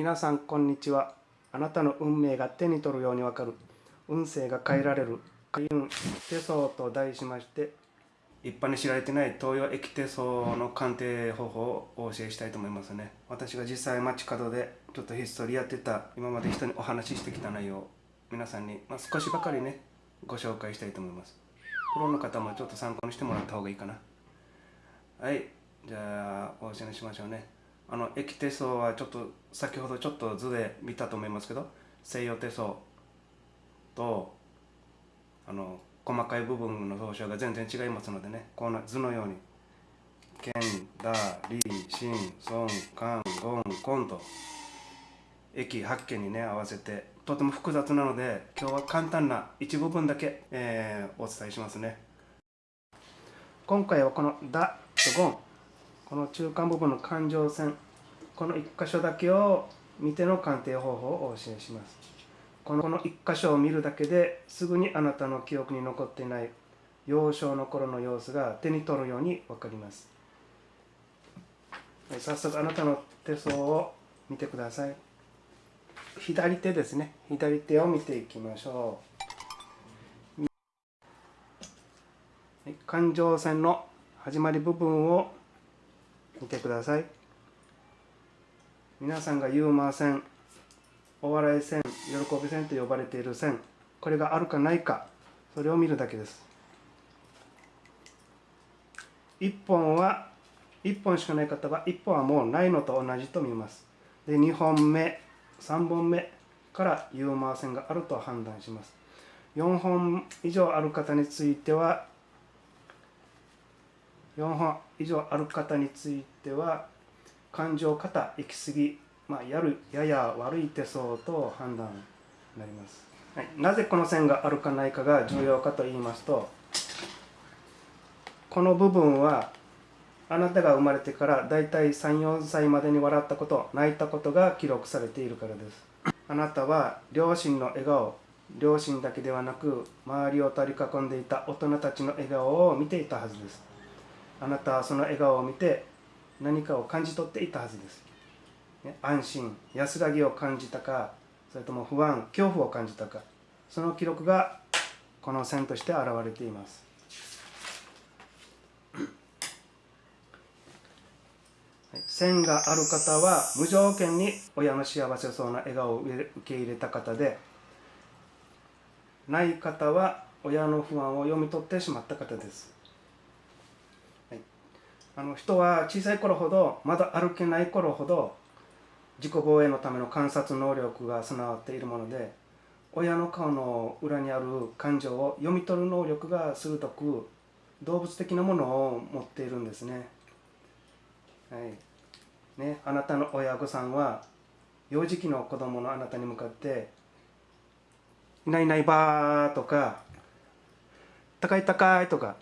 皆さんこんにちは。あなたの運命が手に取るようにわかる。運勢が変えられる。開運手相と題しまして一般に知られてない東洋液手相の鑑定方法をお教えしたいと思いますね。私が実際街角でちょっとひっそりやってた今まで人にお話ししてきた内容皆さんに、まあ、少しばかりねご紹介したいと思います。プロの方もちょっと参考にしてもらった方がいいかな。はい。じゃあお教えしましょうね。あの液手相はちょっと先ほどちょっと図で見たと思いますけど西洋手相とあの細かい部分の総称が全然違いますのでねこの図のように剣、打、理、心、孫、肝、ゴン、コンと駅八軒にね合わせてとても複雑なので今日は簡単な一部分だけ、えー、お伝えしますね。今回はこの「ダ」と「ゴン」この中間部分の感情線この1箇所だけを見ての鑑定方法をお教えします。このこの1箇所を見るだけですぐにあなたの記憶に残っていない幼少の頃の様子が手に取るように分かります。早速あなたの手相を見てください。左手ですね。左手を見ていきましょう。感情線の始まり部分を見てください。皆さんがユーモア線お笑い線喜び線と呼ばれている線これがあるかないか。それを見るだけです。1本は1本しかない方は1本はもうないのと同じと見ます。で2本目3本目からユーモア線があると判断します。4本以上ある方については4本以上ある方については感情型行き過ぎ、まあ、やるやや悪い手相と判断になります、はい、なぜこの線があるかないかが重要かと言いますとこの部分はあなたが生まれてからだいたい34歳までに笑ったこと泣いたことが記録されているからです。あなたは両親の笑顔両親だけではなく周りを取り囲んでいた大人たちの笑顔を見ていたはずです。あなたはその笑顔を見て何かを感じ取っていたはずです、ね、安心安らぎを感じたかそれとも不安恐怖を感じたかその記録がこの線として現れています。線がある方は無条件に親の幸せそうな笑顔を受け入れた方でない方は親の不安を読み取ってしまった方です。あの人は小さい頃ほどまだ歩けない頃ほど自己防衛のための観察能力が備わっているもので親の顔の裏にある感情を読み取る能力が鋭く動物的なものを持っているんですね。はいね、あなたの親御さんは幼児期の子供のあなたに向かって「いないいないばー」とか「高い高い」とか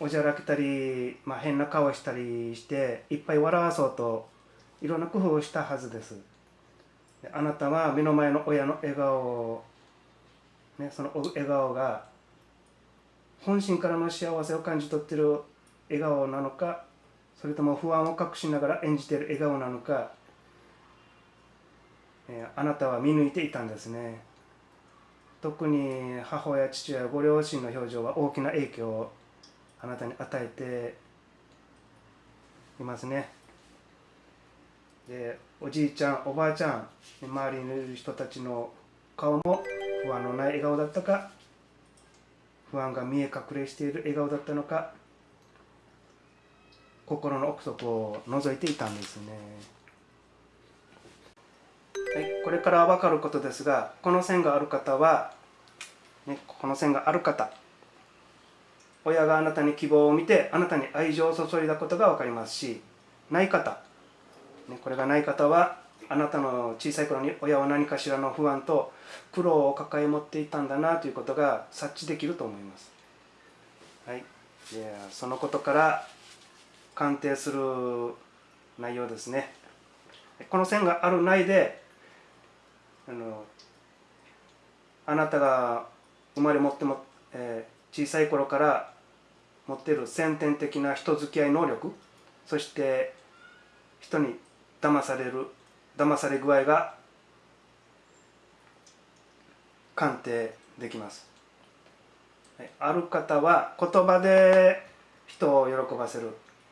おじゃらけたり、まあ、変な顔したりしていっぱい笑わそうといろんな工夫をしたはずです。あなたは目の前の親の笑顔を、ね、その笑顔が本心からの幸せを感じ取ってる笑顔なのかそれとも不安を隠しながら演じてる笑顔なのか、えあなたは見抜いていたんですね。特に母親父親ご両親の表情は大きな影響をあなたに与えていますね。でおじいちゃんおばあちゃん周りにいる人たちの顔も不安のない笑顔だったか不安が見え隠れしている笑顔だったのか心の奥底を覗いていたんですね、はい、これから分かることですがこの線がある方は、ね、この線がある方親があなたに希望を見てあなたに愛情を注いだことが分かりますしない方、ね、これがない方はあなたの小さい頃に親は何かしらの不安と苦労を抱え持っていたんだなということが察知できると思います。はい、でそのことから鑑定する内容ですね。この線があるないであのあなたが生まれ持っても、えー、小さい頃から持っている先天的な人付き合い能力そして人に騙される騙され具合が鑑定できます。ある方は言葉で人を喜ばせる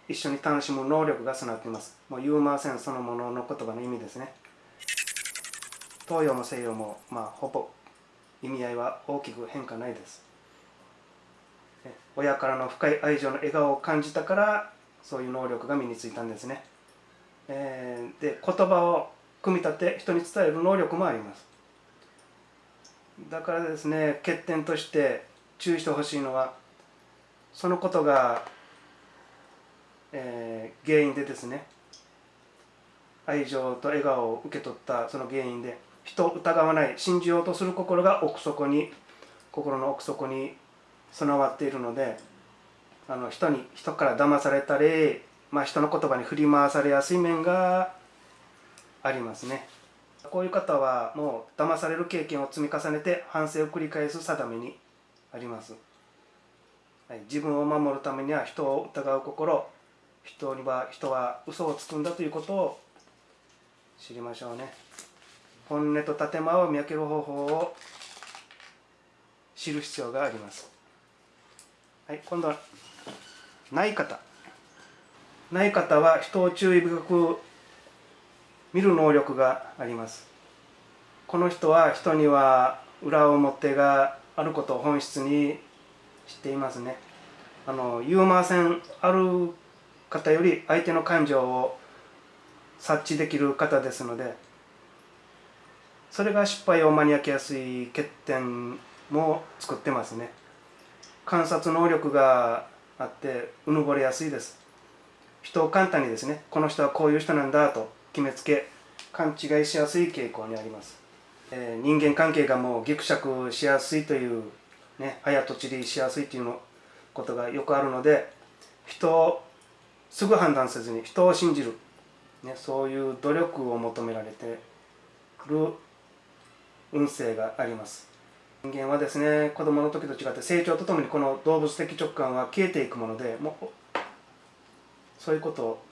一緒に楽しむ能力が備わっています。もうユーモアセンそのものの言葉の意味ですね。東洋も西洋もまあほぼ意味合いは大きく変化ないです。親からの深い愛情の笑顔を感じたからそういう能力が身についたんですね、えー、で言葉を組み立て人に伝える能力もあります。だからですね欠点として注意してほしいのはそのことが、えー、原因でですね愛情と笑顔を受け取ったその原因で人を疑わない信じようとする心が奥底に心の奥底に備わっているのであの人に人から騙されたり、まあ、人の言葉に振り回されやすい面がありますね。こういう方はもう騙される経験を積み重ねて反省を繰り返す定めにあります、はい、自分を守るためには人を疑う心人には人は嘘をつくんだということを知りましょうね。本音と建前を見分ける方法を知る必要があります。はい今度はない方。ない方は人を注意深く見る能力があります。この人は人には裏表があることを本質に知っていますね。あのユーモア線ある方より相手の感情を察知できる方ですのでそれが失敗を招きやすい欠点も作ってますね。観察能力があってうぬぼれやすいです。人を簡単にですねこの人はこういう人なんだと決めつけ勘違いしやすい傾向にあります、えー、人間関係がもうぎくしゃくしやすいというね早とちりしやすいというのことがよくあるので人をすぐ判断せずに人を信じる、ね、そういう努力を求められてる運勢があります。人間はですね子供の時と違って成長とともにこの動物的直感は消えていくものでもうそういうことを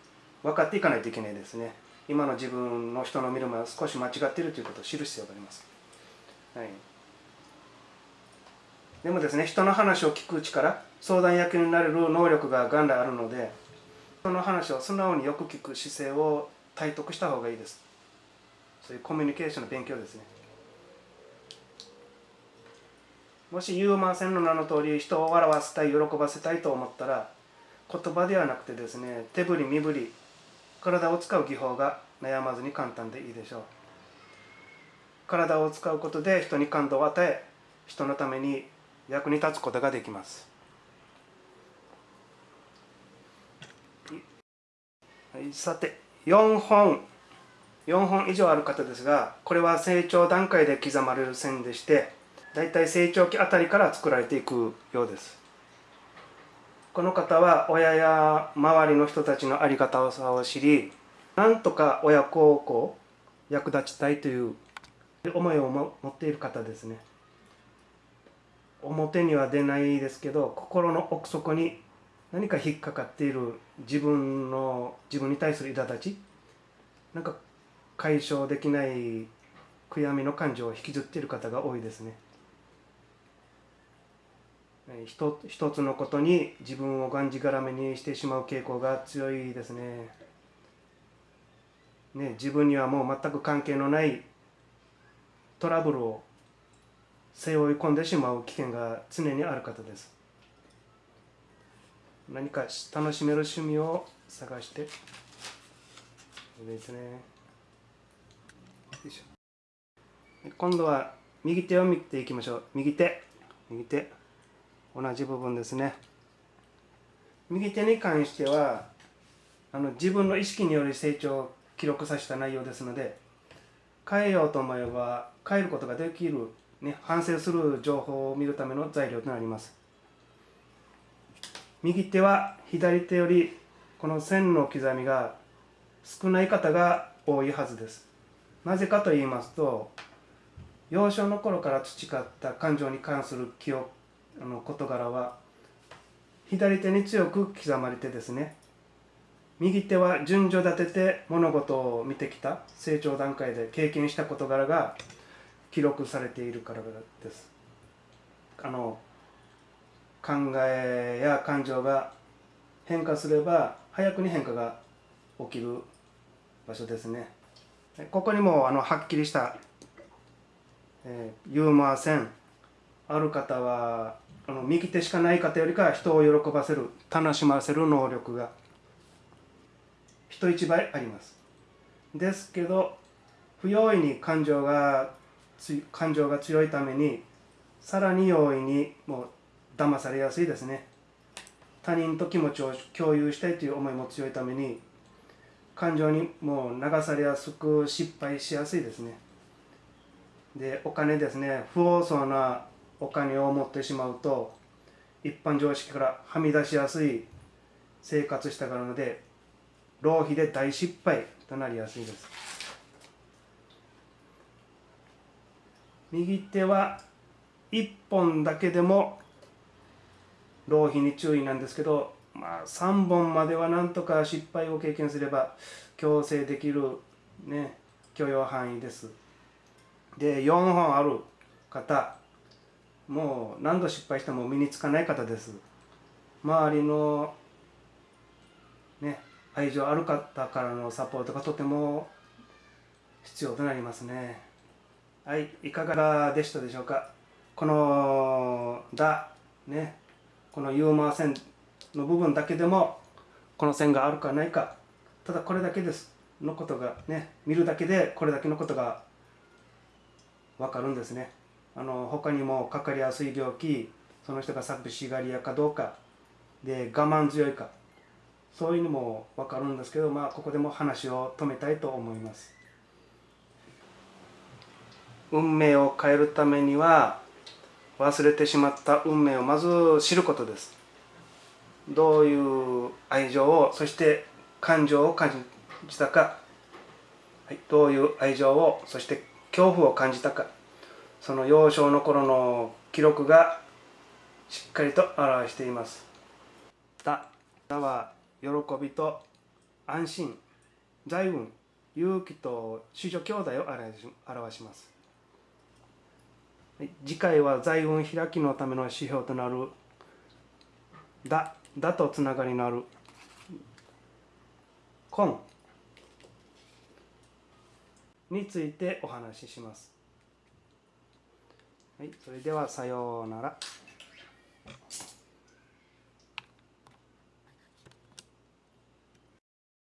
分かっていかないといけないですね。今の自分の人の見る目は少し間違っているということを知る必要があります、はい、でもですね人の話を聞く力相談役になれる能力が元来あるので人の話を素直によく聞く姿勢を体得した方がいいです。そういうコミュニケーションの勉強ですね。もしユーモア線の名の通り人を笑わせたい喜ばせたいと思ったら言葉ではなくてですね手振り身振り体を使う技法が悩まずに簡単でいいでしょう。体を使うことで人に感動を与え人のために役に立つことができます。さて4本。4本以上ある方ですがこれは成長段階で刻まれる線でして大体成長期あたりから作られていくようです。この方は親や周りの人たちの在り方を知りなんとか親孝行役立ちたいという思いを持っている方ですね。表には出ないですけど心の奥底に何か引っかかっている自分の自分に対する苛立ちなんか解消できない悔やみの感情を引きずっている方が多いですね。一一つのことに自分をがんじがらめにしてしまう傾向が強いですね。ね自分にはもう全く関係のないトラブルを背負い込んでしまう危険が常にある方です。何か楽しめる趣味を探して。ですね。今度は右手を見ていきましょう。右手。右手。同じ部分ですね。右手に関してはあの自分の意識による成長を記録させた内容ですので変えようと思えば変えることができる、ね、反省する情報を見るための材料となります。右手は左手よりこの線の刻みが少ない方が多いはずです。なぜかと言いますと幼少の頃から培った感情に関する記憶あの事柄は左手に強く刻まれてですね右手は順序立てて物事を見てきた成長段階で経験した事柄が記録されているからです。あの考えや感情が変化すれば早くに変化が起きる場所ですね。ここにもあのはっきりした、えー、ユーモア線ある方はあの右手しかない方よりかは人を喜ばせる楽しませる能力が人一倍あります。ですけど不用意に感情が感情が強いためにさらに容易にもう騙されやすいですね。他人と気持ちを共有したいという思いも強いために感情にもう流されやすく失敗しやすいですね。でお金ですね。不法そうなお金を持ってしまうと一般常識からはみ出しやすい生活したからので浪費で大失敗となりやすいです。右手は1本だけでも浪費に注意なんですけどまあ3本まではなんとか失敗を経験すれば強制できるね許容範囲です。で4本ある方もう何度失敗しても身につかない方です。周りのね愛情ある方からのサポートがとても必要となりますね。はいいかがでしたでしょうか？この「だ」ねこのユーモア線の部分だけでもこの線があるかないかただこれだけです。のことがね見るだけでこれだけのことが分かるんですね。あの他にもかかりやすい病気その人が寂しがり屋かどうかで我慢強いかそういうのも分かるんですけどまあここでも話を止めたいと思います。運命を変えるためには忘れてしまった運命をまず知ることです。どういう愛情をそして感情を感じたか、はい、どういう愛情をそして恐怖を感じたか。その幼少の頃の記録がしっかりと表しています。だ、だは喜びと安心、財運、勇気と子女兄弟を表します。次回は財運開きのための指標となるだ、だとつながりのある根についてお話しします。はい、それではさようなら。